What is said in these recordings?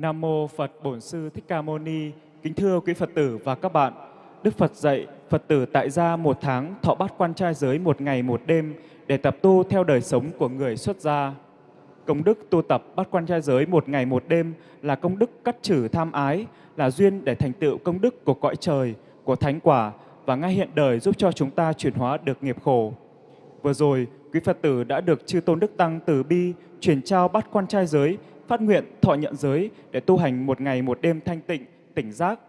Nam mô Phật Bổn Sư Thích Ca Mâu Ni. Kính thưa quý Phật tử và các bạn. Đức Phật dạy Phật tử tại gia một tháng thọ bát quan trai giới một ngày một đêm để tập tu theo đời sống của người xuất gia. Công đức tu tập bát quan trai giới một ngày một đêm là công đức cắt trừ tham ái, là duyên để thành tựu công đức của cõi trời, của thánh quả và ngay hiện đời giúp cho chúng ta chuyển hóa được nghiệp khổ. Vừa rồi, quý Phật tử đã được Chư Tôn Đức Tăng từ bi truyền trao bát quan trai giới, phát nguyện thọ nhận giới để tu hành một ngày một đêm thanh tịnh, tỉnh giác.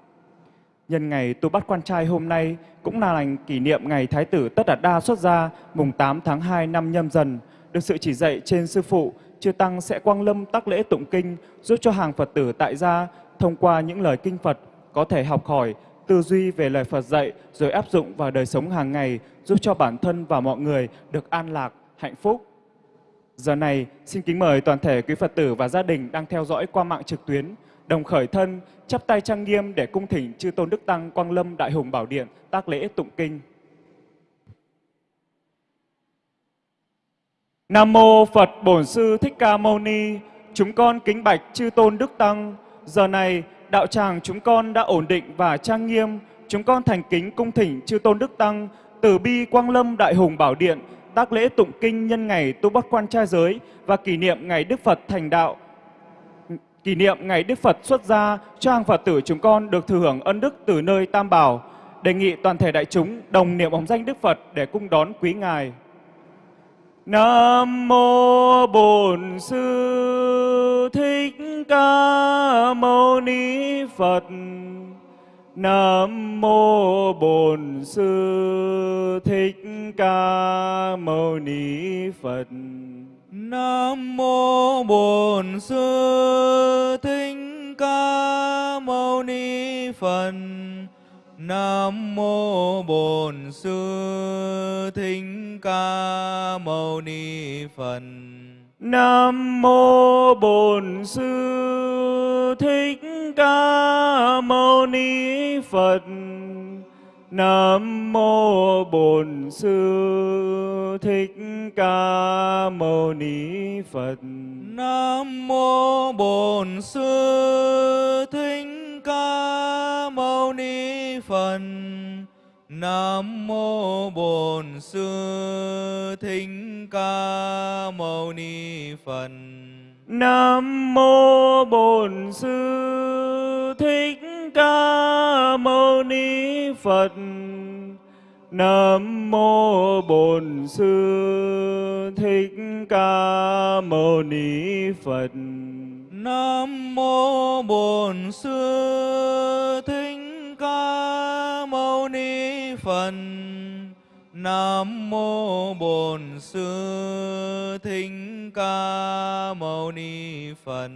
Nhân ngày tu bát quan trai hôm nay cũng là lành kỷ niệm ngày Thái tử Tất Đạt Đa xuất gia mùng 8 tháng 2 năm nhâm dần. Được sự chỉ dạy trên Sư Phụ, Chư Tăng sẽ quang lâm tác lễ tụng kinh giúp cho hàng Phật tử tại gia thông qua những lời kinh Phật có thể học hỏi, tư duy về lời Phật dạy rồi áp dụng vào đời sống hàng ngày giúp cho bản thân và mọi người được an lạc, hạnh phúc. Giờ này, xin kính mời toàn thể quý Phật tử và gia đình đang theo dõi qua mạng trực tuyến, đồng khởi thân, chắp tay trang nghiêm để cung thỉnh Chư Tôn Đức Tăng Quang Lâm Đại Hùng Bảo Điện tác lễ tụng kinh. Nam mô Phật Bổn Sư Thích Ca Mâu Ni. Chúng con kính bạch chư tôn Đức Tăng. Giờ này, đạo tràng chúng con đã ổn định và trang nghiêm. Chúng con thành kính cung thỉnh chư tôn Đức Tăng từ bi Quang Lâm Đại Hùng Bảo Điện tác lễ tụng kinh nhân ngày tu bát quan trai giới và kỷ niệm ngày Đức Phật thành đạo. Kỷ niệm ngày Đức Phật xuất gia, cho hàng Phật tử chúng con được thừa hưởng ân đức từ nơi Tam Bảo. Đề nghị toàn thể đại chúng đồng niệm hồng danh Đức Phật để cung đón quý Ngài. Nam mô Bổn Sư Thích Ca Mâu Ni Phật. Nam mô Bổn Sư Thích Ca Mâu Ni Phật. Nam mô Bổn Sư Thích Ca Mâu Ni Phật. Nam mô Bổn Sư Thích Ca Mâu Ni Phật. Nam mô Bổn Sư Thích Ca Mâu Ni Phật. Nam mô Bổn Sư Thích Ca Mâu Ni Phật. Nam mô Bổn Sư Thích Ca Mâu Ni Phật. Nam mô Bổn Sư Thích Ca Mâu Ni Phật. Nam mô Bổn Sư Thích Ca Mâu Ni Phật. Nam mô Bổn Sư Thích Ca Mâu Ni Phật. Nam mô Bổn Sư Thích Ni Phật. Nam mô Bổn Sư Thích Ca Mâu Ni Phật.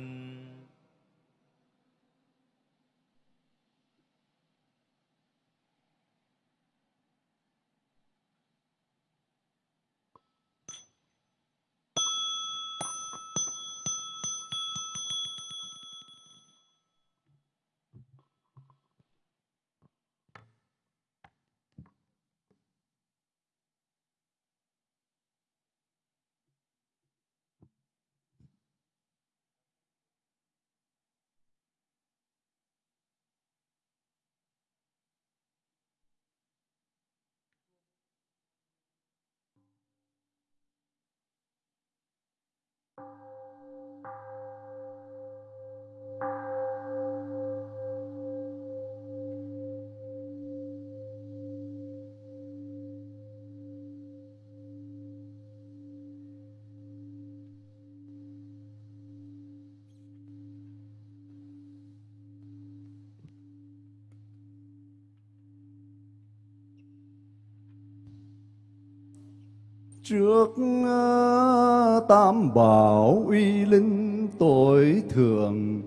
Trước ờ, tam bảo uy linh tối thượng,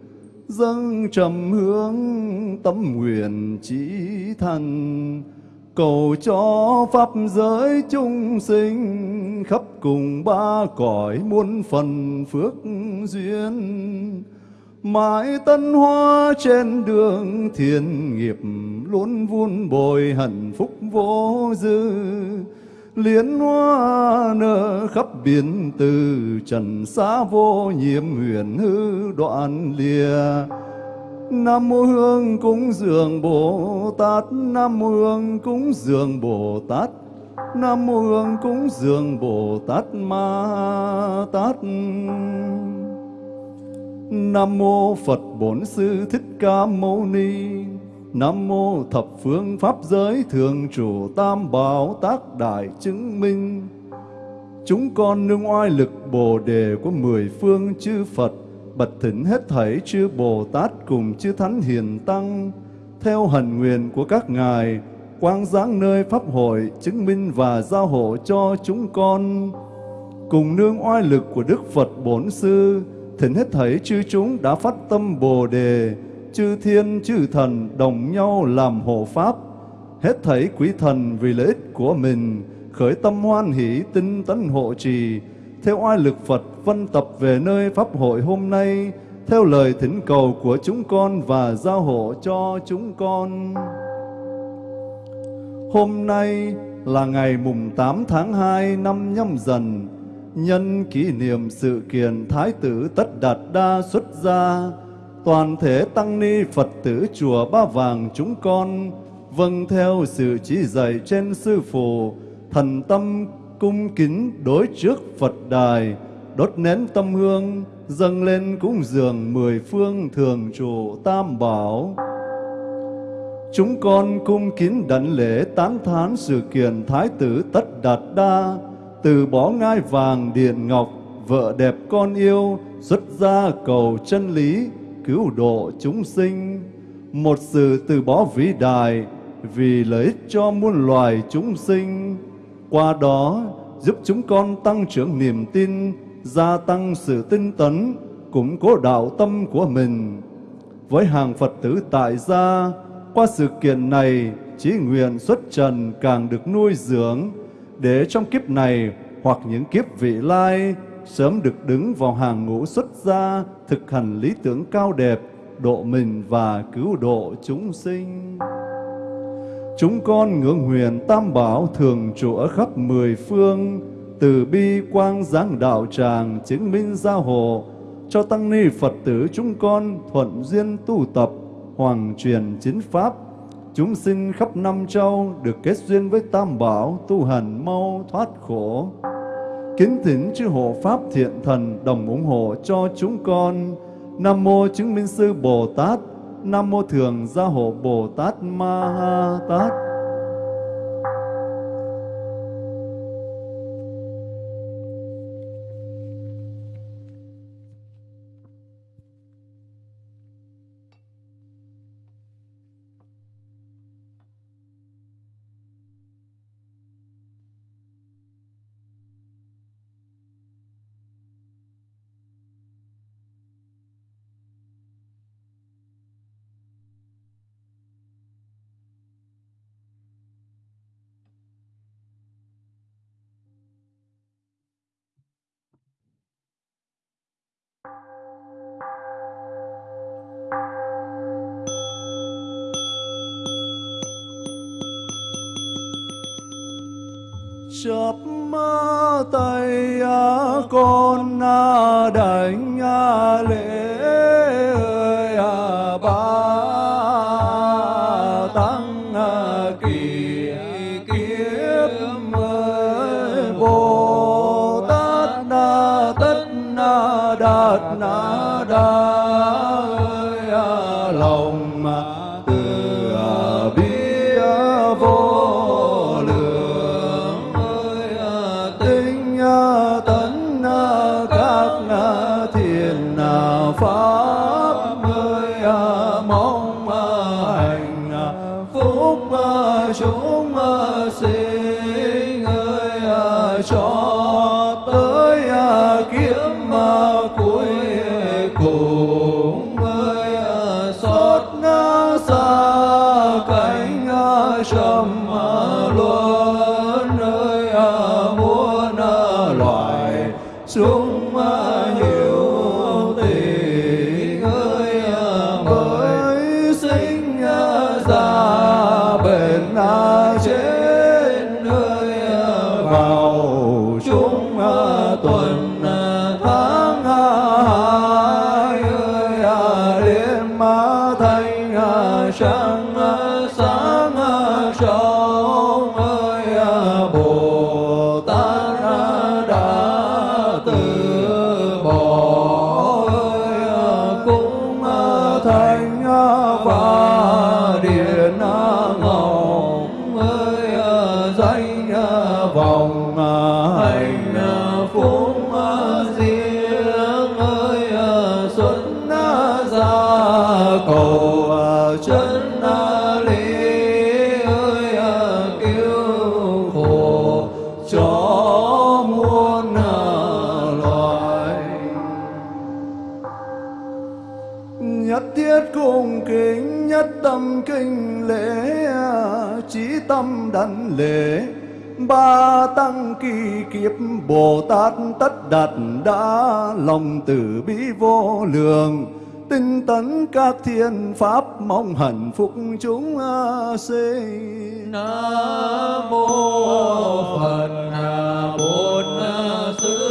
dâng trầm hướng tâm nguyện chỉ thần cầu cho pháp giới chúng sinh khắp cùng ba cõi muôn phần phước duyên. Mãi tân hoa trên đường thiên nghiệp luôn vun bồi hạnh phúc vô dư liên hoa nở khắp biển từ trần xa vô nhiễm huyền hư đoạn lìa. Nam mô Hương cúng dường Bồ Tát, Nam mô Hương cúng dường Bồ Tát, Nam mô Hương cúng dường Bồ Tát Ma Tát. Nam mô Phật Bổn Sư Thích Ca Mâu Ni. Nam mô thập phương pháp giới thường trụ tam bảo tác đại chứng minh. Chúng con nương oai lực bồ đề của mười phương chư Phật bật thỉnh hết thảy chư Bồ Tát cùng chư Thánh Hiền Tăng. Theo hần nguyện của các ngài, quang giáng nơi pháp hội chứng minh và giao hộ cho chúng con. Cùng nương oai lực của Đức Phật Bổn Sư thỉnh hết thảy chư chúng đã phát tâm Bồ đề chư thiên chư thần đồng nhau làm hộ pháp hết thảy quý thần vì lợi ích của mình khởi tâm hoan hỷ tinh tấn hộ trì theo oai lực Phật vân tập về nơi Pháp hội hôm nay, theo lời thỉnh cầu của chúng con và giao hộ cho chúng con. Hôm nay là ngày mùng 8 tháng 2 năm nhâm dần, nhân kỷ niệm sự kiện Thái tử Tất Đạt Đa xuất gia, toàn thể tăng ni Phật tử chùa Ba Vàng chúng con vâng theo sự chỉ dạy trên sư phụ, thần tâm cung kính đối trước Phật đài, đốt nén tâm hương, dâng lên cúng dường mười phương thường trụ tam bảo. Chúng con cung kính đảnh lễ tán thán sự kiện Thái tử Tất Đạt Đa, từ bỏ ngai vàng điện ngọc, vợ đẹp con yêu, xuất gia cầu chân lý, cứu độ chúng sinh. Một sự từ bỏ vĩ đại vì lợi ích cho muôn loài chúng sinh qua đó giúp chúng con tăng trưởng niềm tin, gia tăng sự tinh tấn, củng cố đạo tâm của mình. Với hàng Phật tử tại gia, qua sự kiện này, trí nguyện xuất trần càng được nuôi dưỡng, để trong kiếp này hoặc những kiếp vị lai sớm được đứng vào hàng ngũ xuất gia, thực hành lý tưởng cao đẹp, độ mình và cứu độ chúng sinh. Chúng con ngưỡng huyền tam bảo thường trụ ở khắp mười phương, từ bi quang giáng đạo tràng chứng minh gia hộ, cho tăng ni Phật tử chúng con thuận duyên tu tập, hoàng truyền chính pháp, chúng sinh khắp năm châu được kết duyên với tam bảo tu hành mau thoát khổ. Kính thỉnh chư hộ pháp thiện thần đồng ủng hộ cho chúng con. Nam mô chứng minh sư Bồ Tát, Nam Mô Thường Gia Hộ Bồ Tát Ma Ha Tát con đảnh lễ lễ. Ba tăng kỳ kiếp bồ tát tất đạt đã lòng từ bi vô lượng. Tinh tấn các thiên pháp, mong hạnh phúc chúng sinh nam mô phật bổn sư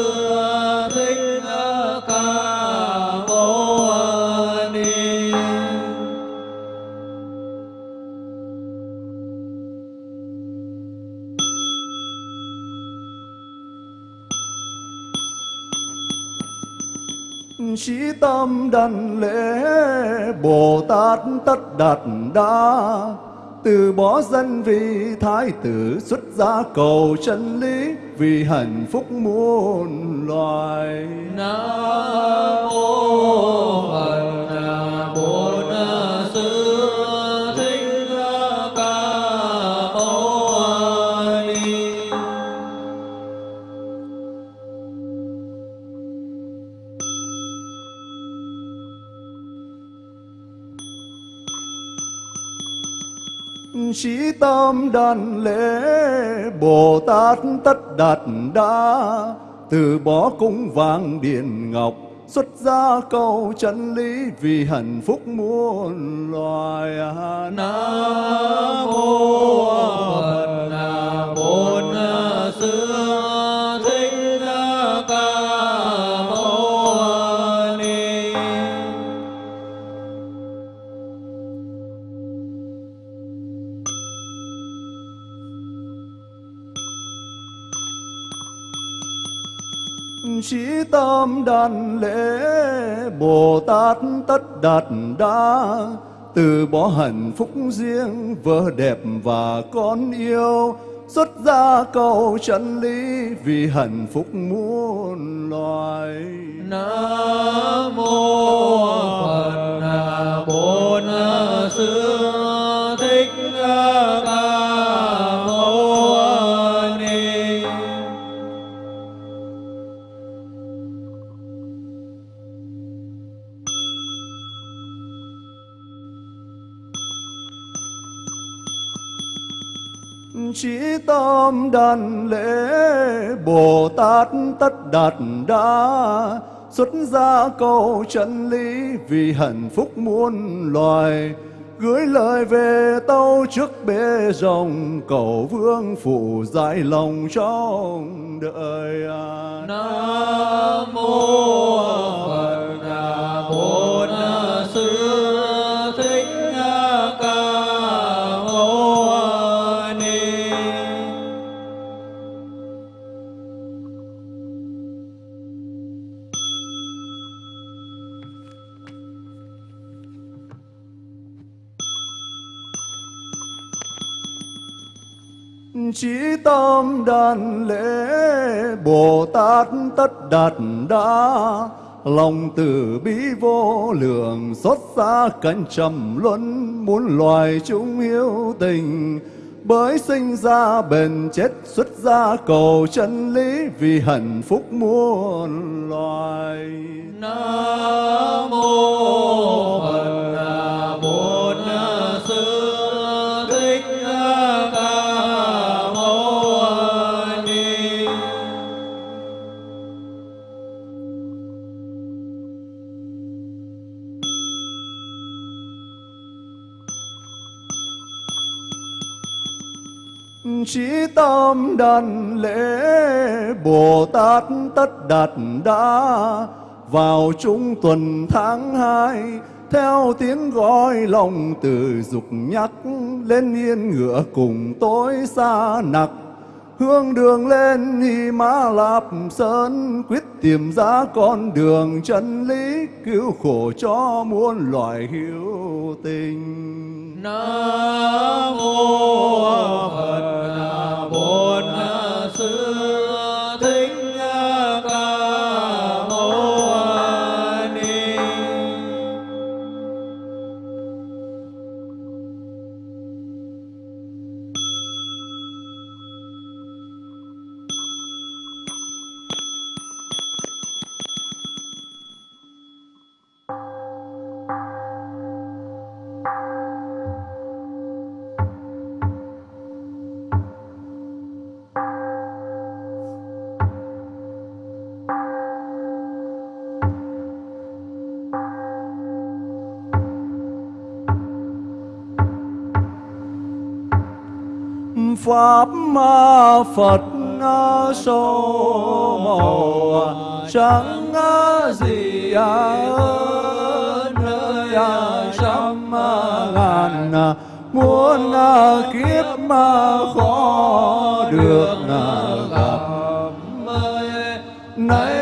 Sĩ tâm đảnh lễ, Bồ Tát tất đạt đa. Từ bỏ dân vì thái tử xuất gia cầu chân lý, Vì hạnh phúc muôn loài. Nam mô phật tam tâm lễ Bồ Tát tất đạt đa. Từ bỏ cung vàng điện ngọc, Xuất gia cầu chân lý Vì hạnh phúc muôn loài. Nam mô phật bổn sư Sĩ tâm đàn lễ, Bồ Tát tất đạt đa. Từ bỏ hạnh phúc riêng, Vợ đẹp và con yêu, Xuất gia cầu chân lý Vì hạnh phúc muôn loài. Nam mô phật bổn sư thích ca Chí tâm đàn lễ Bồ Tát tất đạt đa, Xuất gia cầu chân lý Vì hạnh phúc muôn loài. Gửi lời về tâu trước bể rồng, Cầu vương phụ giải lòng trong đời. Nam mô Chí tâm đàn lễ, Bồ Tát tất đạt đa. Lòng từ bi vô lượng Xót xa cánh trầm luân, Muốn loài chúng hiếu tình. Bởi sinh ra bền chết, Xuất gia cầu chân lý, Vì hạnh phúc muôn loài. Nam mô phật Bồ Tát trí tâm đàn lễ bồ tát tất đạt đã vào trung tuần tháng hai, theo tiếng gọi lòng từ dục nhắc, lên yên ngựa cùng tối xa nặc. Hương đường lên hi mã lạp sơn, quyết tìm ra con đường chân lý, cứu khổ cho muôn loài hữu tình. nam mô phật pháp ma phật số màu chẳng gì à, nơi à, trăm à ngàn muốn kiếp mà khó được gặp nay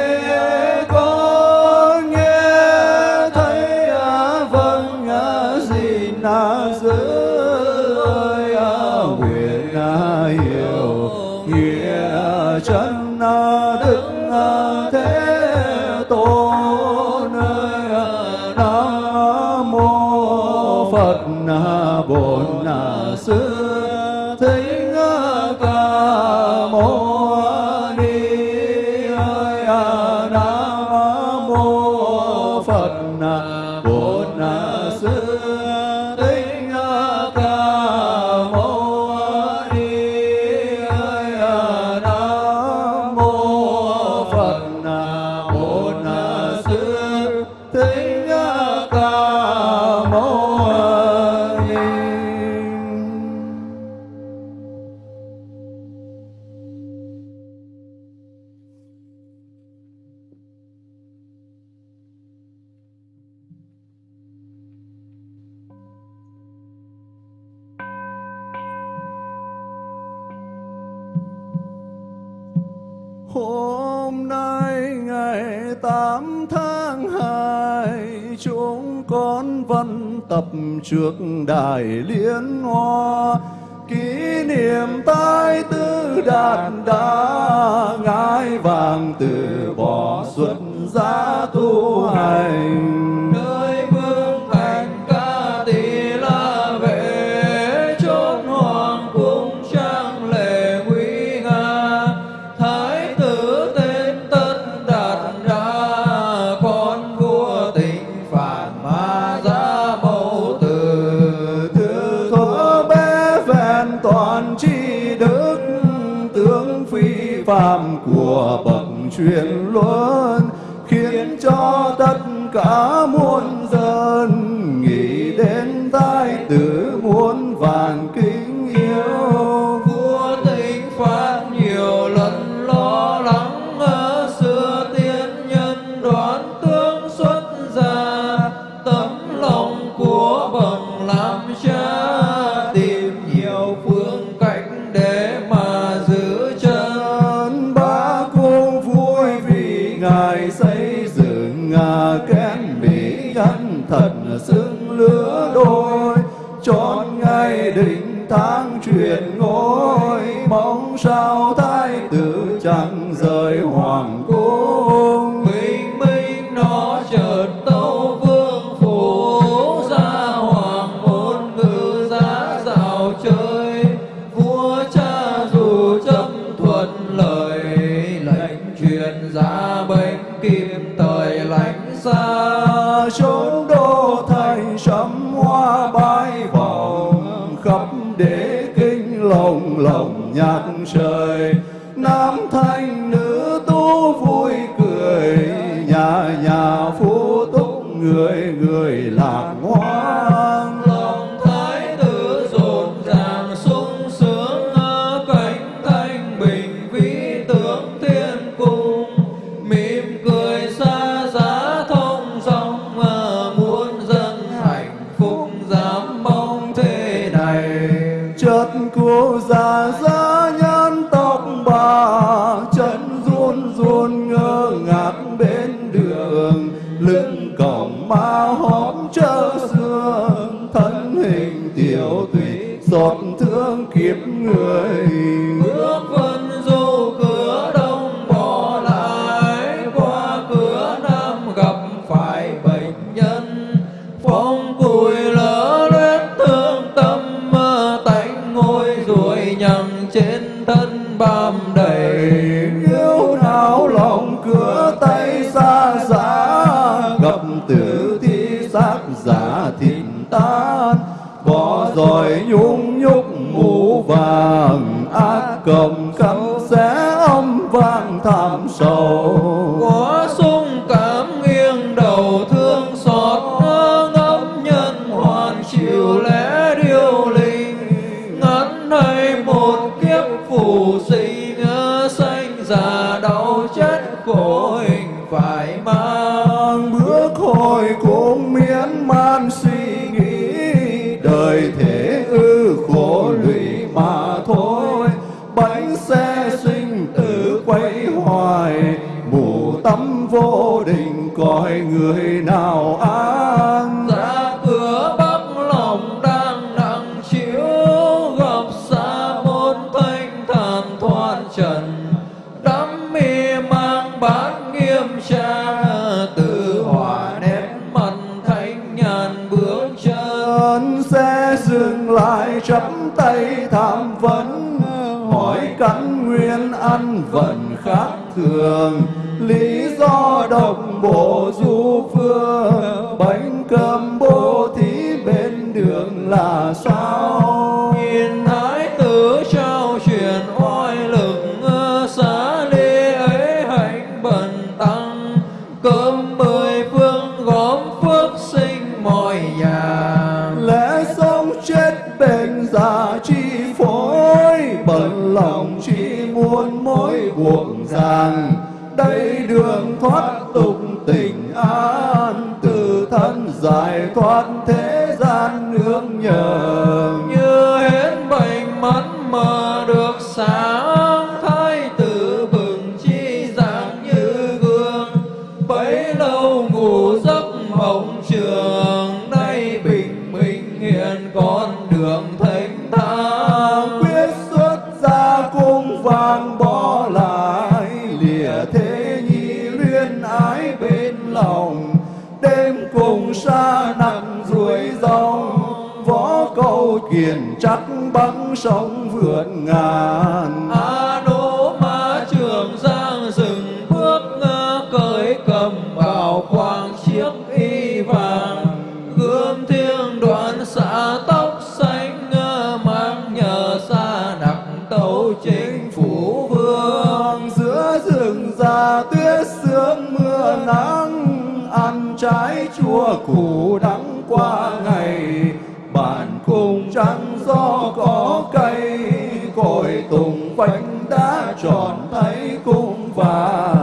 Hôm nay ngày tám tháng hai, Chúng con vẫn tập trước đài liên hoa. Kỷ niệm tái tư đạt đa Ngái vàng từ bỏ xuất giá tu hành. chuyển luân khiến cho tất cả muôn lứa đôi chọn ngày đỉnh tháng truyền ngôi. phong cùi lỡ luyến thương tâm tánh ngôi ruồi nhằng trên thân bàm phương bánh cơm nắng, ăn trái chua củ đắng qua ngày. Bản cùng trắng do có cây, cội tùng vành đã tròn thấy cũng vàng.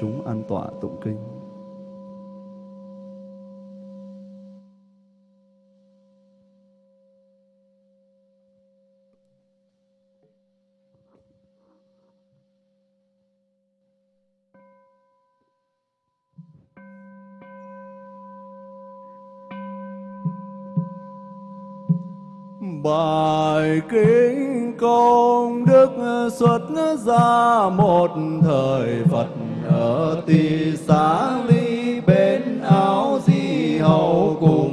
chúng an tọa tụng kinh. Bài kinh công đức xuất ra một thời Phật ở tỳ xá ly bên áo di hầu cùng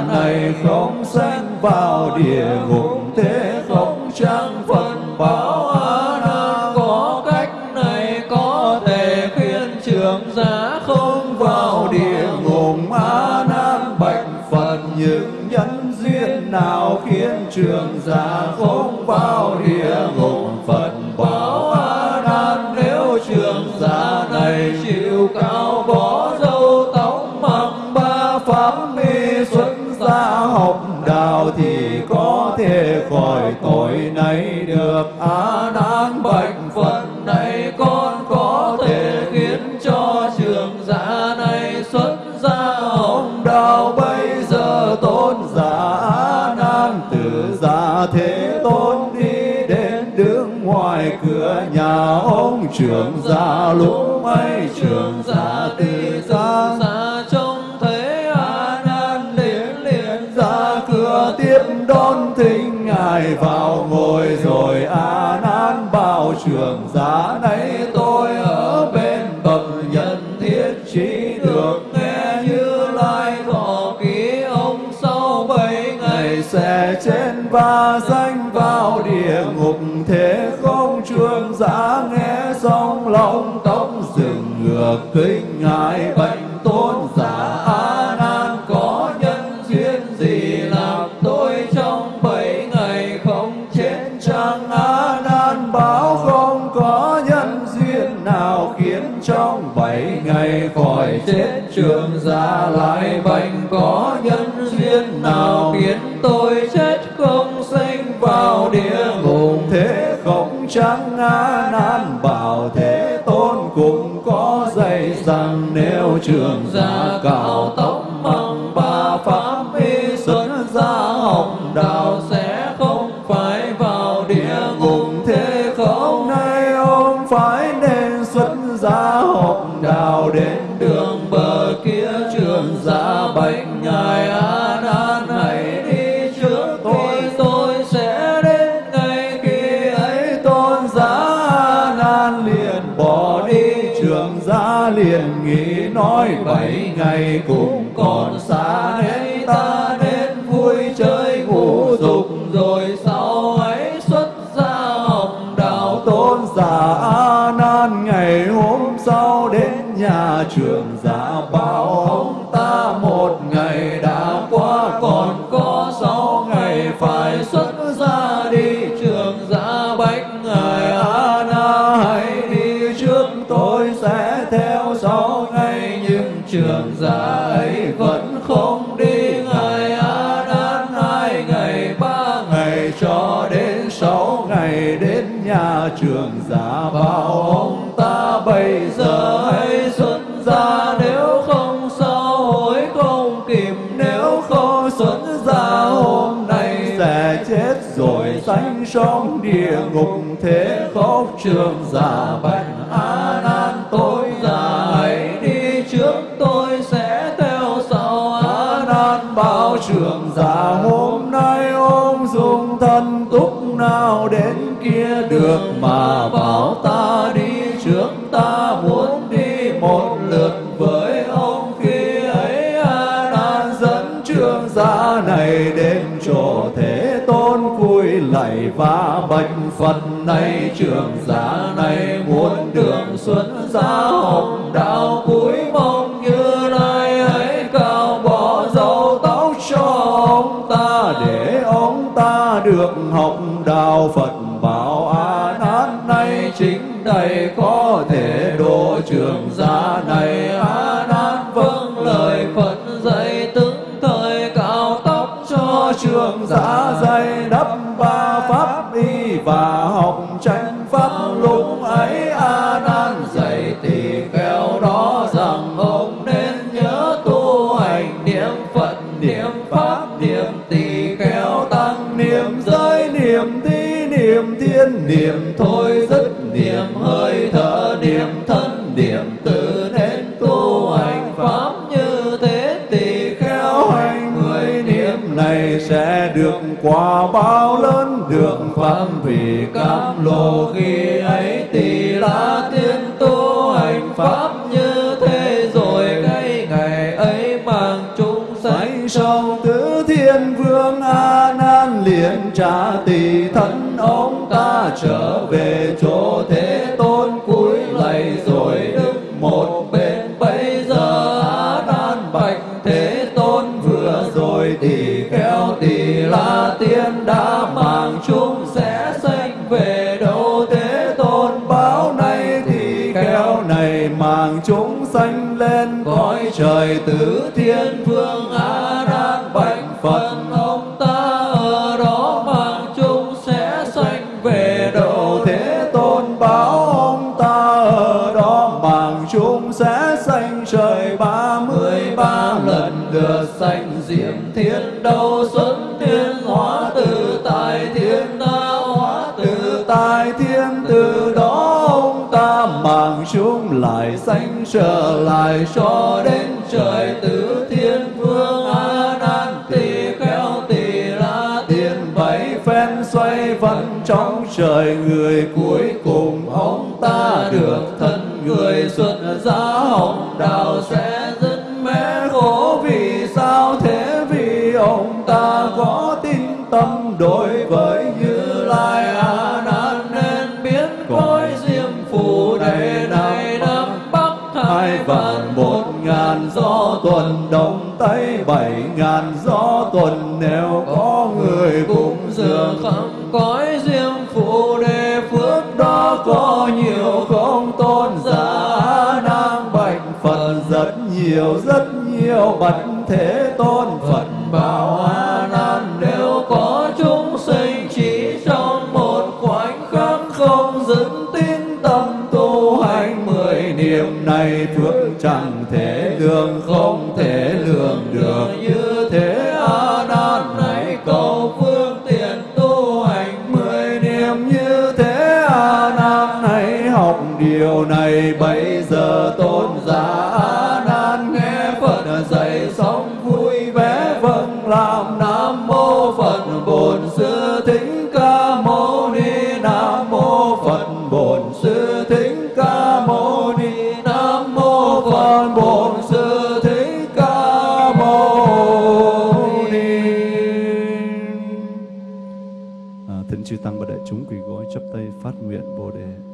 này không sanh vào địa ngục, thế không trang phần báo a nam có cách này có thể khiến trường giả không vào địa ngục a nam bạch phật những nhân duyên nào khiến trường giả không vào địa ngục. trường giả lũ mây trường giả tỳ gia bậc kinh hại bệnh tôn giả a nan, có nhân duyên gì làm tôi trong bảy ngày không chết chăng? A nan báo không có nhân duyên nào khiến trong bảy ngày khỏi chết? Trường giả lai nhưng trường ấy vẫn không đi ngày a nan hai ngày, ba ngày, cho đến sáu ngày, đến nhà trường giả bảo ông ta, bây giờ hay xuân ra, nếu không sao hối không kịp, nếu không xuân ra, hôm nay sẽ chết rồi, sanh trong địa ngục, thế khóc trường giả bạch sao đến kia được mà bảo ta đi trước? Ta muốn đi một lượt với ông khi ấy a nan dẫn trường giả này đến chỗ thế tôn, cúi lạy và bạch phật này trường giả này muốn đường xuân gia học đạo cúi mong như lai hãy cao bỏ dầu tóc cho ông ta, để ông ta được học đạo Phật lại sanh trở lại cho đến trời tứ thiên vương a nan tỳ kheo, tỳ la tiên bảy phen xoay vần trong trời. Người cuối cùng ông ta được thân. Người xuất gia hồng đạo sẽ dứt mẹ khổ. Vì sao thế? Vì ông ta có tin tâm đối với tuần đông tây bảy ngàn gió tuần. Nếu có người cũng dường khắp cõi diêm phù đề phước đó có nhiều không tôn giả. Đang bạch phật rất nhiều rất nhiều bạch thế tôn phật bảo a không phát nguyện bồ đề.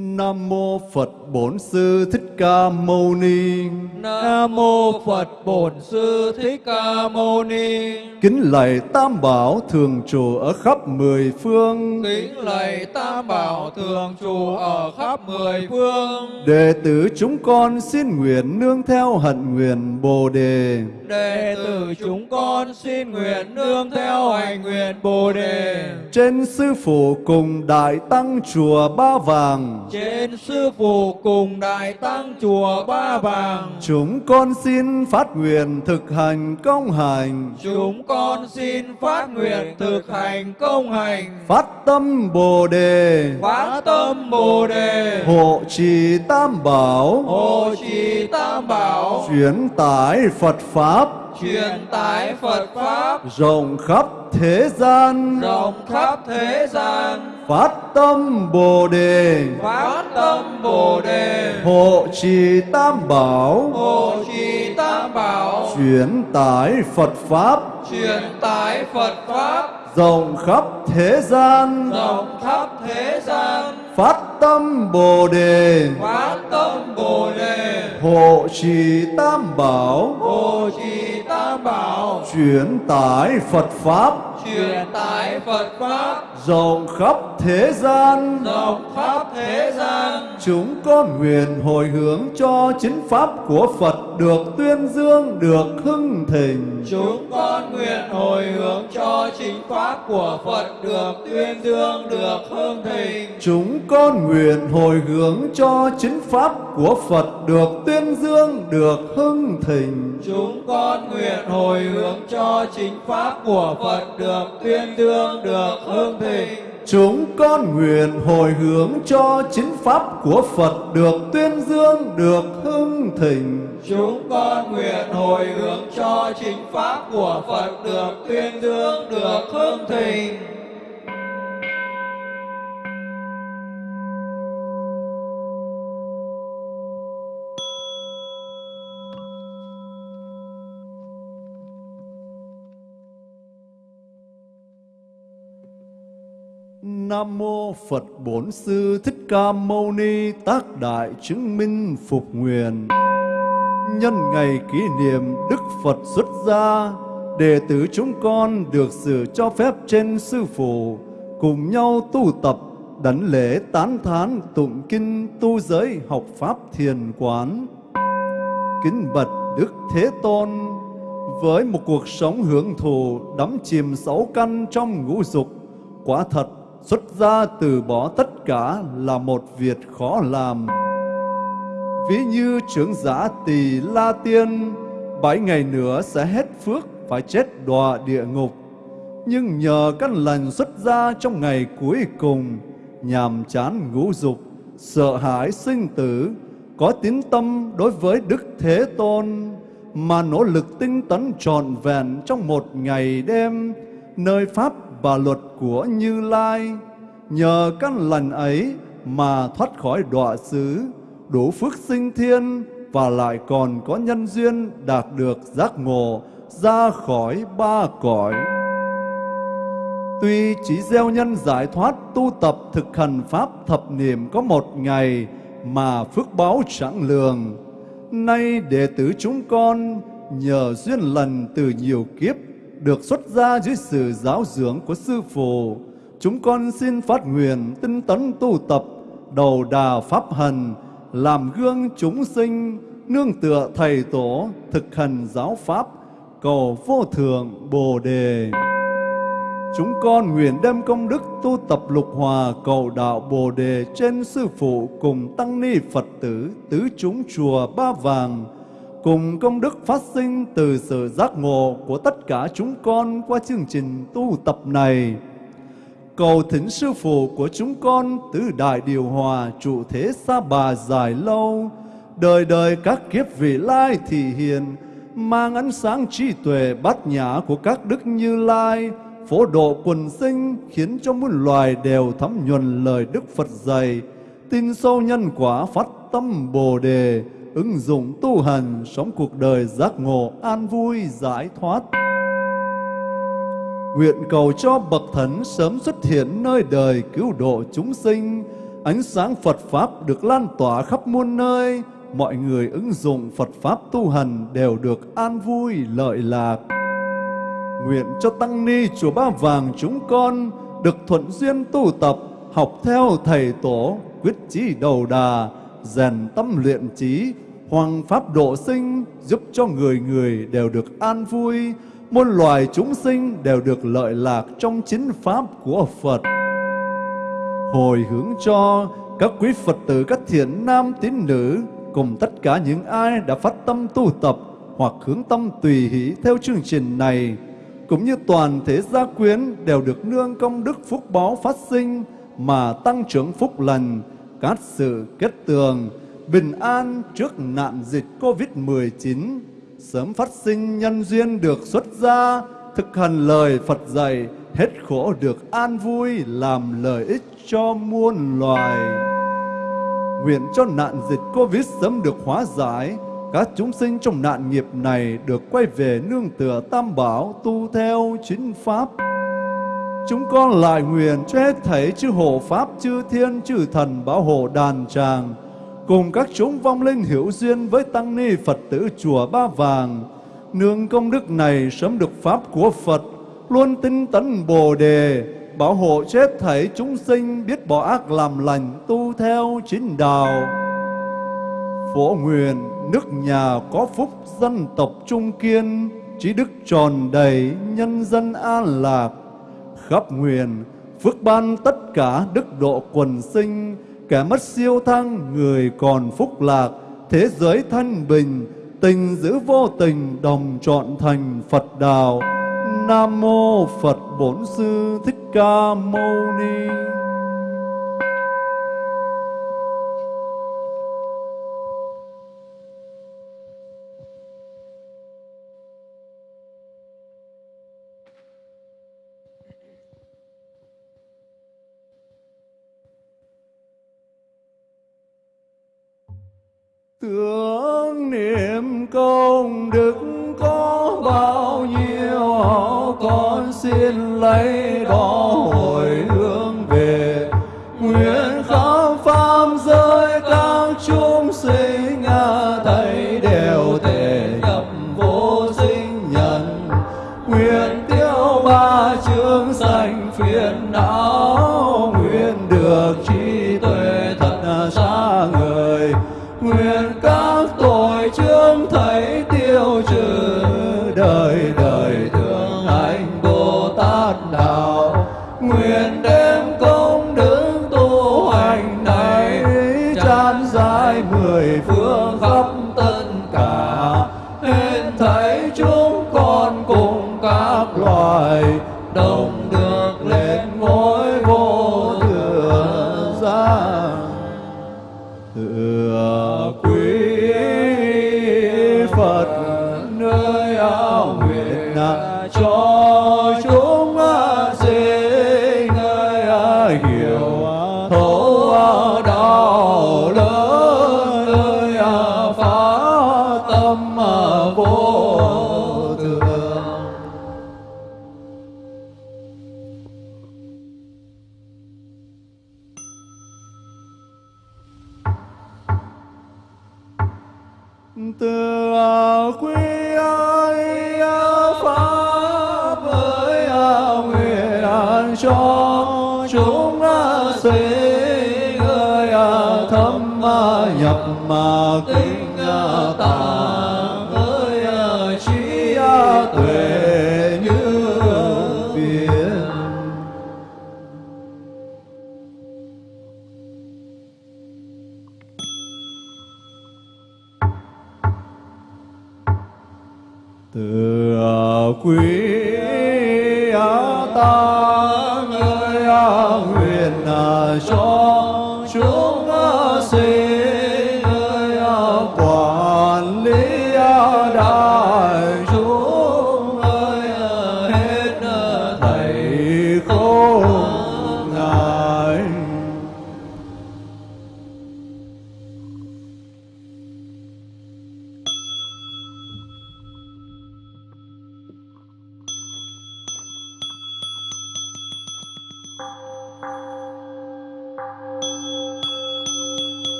Nam mô Phật Bổn Sư Thích Ca Mâu Ni. Nam mô Phật Bổn Sư Thích Ca Mâu Ni. Kính lạy Tam Bảo thường trụ ở khắp mười phương. Kính lạy Tam Bảo thường trụ ở khắp mười phương. Đệ tử chúng con xin nguyện nương theo hạnh nguyện Bồ đề. Đệ tử chúng con xin nguyện nương theo hành nguyện Bồ đề. Trên sư phụ cùng đại tăng chùa Ba Vàng. Trên sư phụ cùng đại tăng chùa Ba Vàng. Chúng con xin phát nguyện thực hành công hành. Chúng con xin phát nguyện thực hành công hành. Phát tâm Bồ đề. Phát tâm Bồ đề. Hộ trì Tam Bảo. Hộ trì Tam Bảo. Chuyển tải Phật Pháp. Truyền tải Phật Pháp. Rộng khắp thế gian. Rộng khắp thế gian. Phát tâm Bồ đề. Phát tâm Bồ đề. Hộ trì Tam Bảo. Hộ trì Tam Bảo. Chuyển tải Phật Pháp. Truyền tải Phật Pháp. Rộng khắp thế gian. Rộng khắp thế gian. Phát tâm Bồ đề. Phát tâm Bồ đề. Hộ trì Tam Bảo. Hộ trì Tam Bảo. Chuyển tải Phật Pháp. Truyền tải Phật Pháp. Rộng khắp thế gian. Rộng khắp thế gian. Chúng con nguyện hồi hướng cho chính Pháp của Phật được tuyên dương, được hưng thịnh. Chúng con nguyện hồi hướng cho chính pháp của Phật được tuyên dương, được hương thịnh. Chúng con nguyện hồi hướng cho chính Pháp của Phật được tuyên dương, được hưng thịnh. Chúng con nguyện hồi hướng cho chính pháp của Phật được tuyên dương, được hương thịnh. Chúng con nguyện hồi hướng cho chính Pháp của Phật được tuyên dương, được hưng thịnh. Chúng con nguyện hồi hướng cho chính pháp của Phật được tuyên dương, được hương thịnh. Nam mô Phật Bổn Sư Thích Ca Mâu Ni tác đại chứng minh phục nguyện. Nhân ngày kỷ niệm Đức Phật xuất gia, đệ tử chúng con được sự cho phép trên sư phụ cùng nhau tu tập đảnh lễ tán thán tụng kinh tu giới học pháp thiền quán. Kính bạch Đức Thế Tôn với một cuộc sống hưởng thụ đắm chìm sáu căn trong ngũ dục quả thật xuất gia từ bỏ tất cả là một việc khó làm. Ví như trưởng giả tỳ La Tiên, bảy ngày nữa sẽ hết phước phải chết đọa địa ngục. Nhưng nhờ căn lành xuất gia trong ngày cuối cùng, nhàm chán ngũ dục, sợ hãi sinh tử, có tín tâm đối với Đức Thế Tôn, mà nỗ lực tinh tấn trọn vẹn trong một ngày đêm, nơi Pháp và luật của Như Lai. Nhờ căn lành ấy mà thoát khỏi đọa xứ, đủ phước sinh thiên và lại còn có nhân duyên đạt được giác ngộ ra khỏi ba cõi. Tuy chỉ gieo nhân giải thoát tu tập thực hành pháp thập niệm có một ngày mà phước báo chẳng lường. Nay đệ tử chúng con nhờ duyên lành từ nhiều kiếp được xuất gia dưới sự giáo dưỡng của Sư Phụ, chúng con xin phát nguyện tinh tấn tu tập, đầu đà pháp hành, làm gương chúng sinh, nương tựa thầy tổ, thực hành giáo pháp, cầu vô thượng Bồ Đề. Chúng con nguyện đem công đức tu tập lục hòa cầu đạo Bồ Đề trên Sư Phụ cùng Tăng Ni Phật tử tứ chúng chùa Ba Vàng, cùng công đức phát sinh từ sự giác ngộ của tất cả chúng con qua chương trình tu tập này. cầu thỉnh sư phụ của chúng con tứ đại điều hòa trụ thế xa bà dài lâu, đời đời các kiếp vị lai thị hiền, mang ánh sáng trí tuệ bát nhã của các đức như lai, phổ độ quần sinh khiến cho muôn loài đều thấm nhuần lời Đức Phật dạy, tin sâu nhân quả phát tâm Bồ đề, ứng dụng tu hành sống cuộc đời giác ngộ an vui giải thoát. Nguyện cầu cho bậc thánh sớm xuất hiện nơi đời cứu độ chúng sinh, ánh sáng Phật pháp được lan tỏa khắp muôn nơi, mọi người ứng dụng Phật pháp tu hành đều được an vui lợi lạc. Nguyện cho tăng ni chùa Ba Vàng chúng con được thuận duyên tu tập, học theo thầy tổ, quyết chí đầu đà, rèn tâm luyện trí, hoàng pháp độ sinh, giúp cho người người đều được an vui, muôn loài chúng sinh đều được lợi lạc trong chính pháp của Phật. Hồi hướng cho các quý Phật tử các thiện nam tín nữ cùng tất cả những ai đã phát tâm tu tập hoặc hướng tâm tùy hỷ theo chương trình này, cũng như toàn thể gia quyến đều được nương công đức phúc báo phát sinh mà tăng trưởng phúc lành, cát sự kết tường, bình an trước nạn dịch Covid-19, sớm phát sinh nhân duyên được xuất gia, thực hành lời Phật dạy, hết khổ được an vui, làm lợi ích cho muôn loài. Nguyện cho nạn dịch Covid sớm được hóa giải, các chúng sinh trong nạn nghiệp này được quay về nương tựa tam bảo tu theo chính pháp. Chúng con lại nguyện cho hết thảy chư hộ pháp, chư thiên, chư thần bảo hộ đàn tràng, cùng các chúng vong linh hiểu duyên với tăng ni Phật tử chùa Ba Vàng. Nương công đức này sớm được pháp của Phật, luôn tinh tấn Bồ đề, bảo hộ chết thảy chúng sinh biết bỏ ác làm lành tu theo chính đạo. Phổ nguyện nước nhà có phúc dân tộc trung kiên, trí đức tròn đầy nhân dân an lạc. Khắp nguyện phước ban tất cả đức độ quần sinh, kẻ mất siêu thăng người còn phúc lạc, thế giới thanh bình, tình giữ vô tình đồng trọn thành Phật đạo. Nam mô Phật Bổn Sư Thích Ca Mâu Ni. Tưởng niệm công đức có bao nhiêu con xin lấy đó.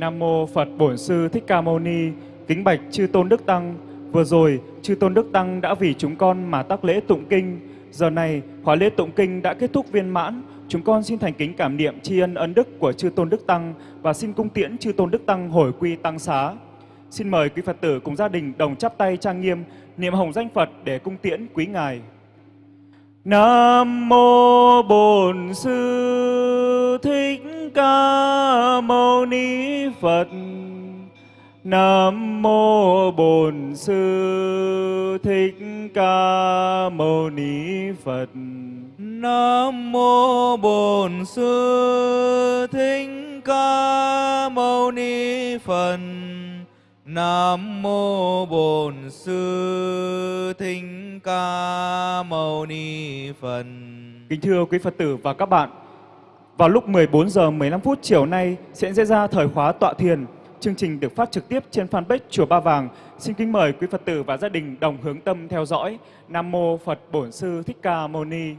Nam mô Phật Bổn Sư Thích Ca Mâu Ni. Kính bạch chư tôn đức tăng. Vừa rồi, chư tôn đức tăng đã vì chúng con mà tác lễ tụng kinh. Giờ này, khóa lễ tụng kinh đã kết thúc viên mãn. Chúng con xin thành kính cảm niệm tri ân ân đức của chư tôn đức tăng và xin cung tiễn chư tôn đức tăng hồi quy tăng xá. Xin mời quý Phật tử cùng gia đình đồng chắp tay trang nghiêm niệm hồng danh Phật để cung tiễn quý ngài. Nam mô Bổn Sư Thích Ca Mâu Ni Phật. Nam mô Bổn Sư Thích Ca Mâu Ni Phật. Nam mô Bổn Sư Thích Ca Mâu Ni Phật. Nam mô Bổn Sư Thích Ca Mâu Ni Phật. Kính thưa quý Phật tử và các bạn, vào lúc 14 giờ 15 phút chiều nay sẽ diễn ra thời khóa tọa thiền. Chương trình được phát trực tiếp trên fanpage Chùa Ba Vàng. Xin kính mời quý Phật tử và gia đình đồng hướng tâm theo dõi. Nam mô Phật Bổn Sư Thích Ca Mâu Ni.